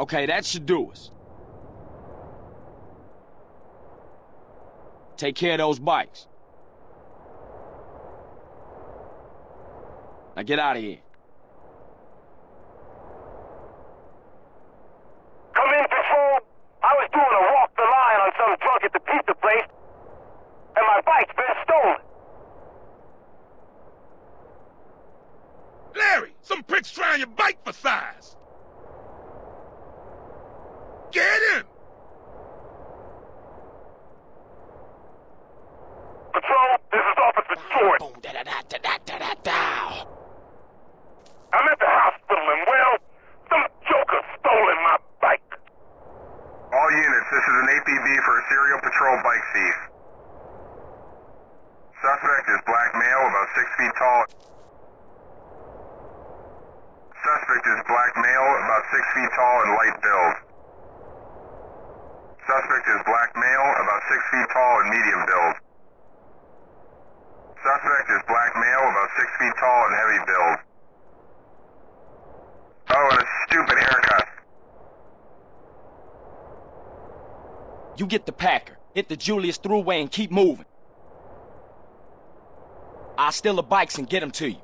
Okay, that should do us. Take care of those bikes. Now get out of here. Come in, patrol. I was doing a walk the line on some drunk at the pizza place, and my bike's been stolen. Larry, some pricks trying your bike for size. Boom, da, da, da, da, da, da, da. I'm at the hospital and, well, some joker stolen my bike. All units, this is an APB for a serial patrol bike thief. Suspect is black male, about six feet tall. Suspect is black male, about six feet tall and light build. Suspect is black male, about six feet tall and medium build. Suspect is black male, about six feet tall and heavy build. Oh, and a stupid haircut. You get the Packer, hit the Julius Thruway and keep moving. I'll steal the bikes and get them to you.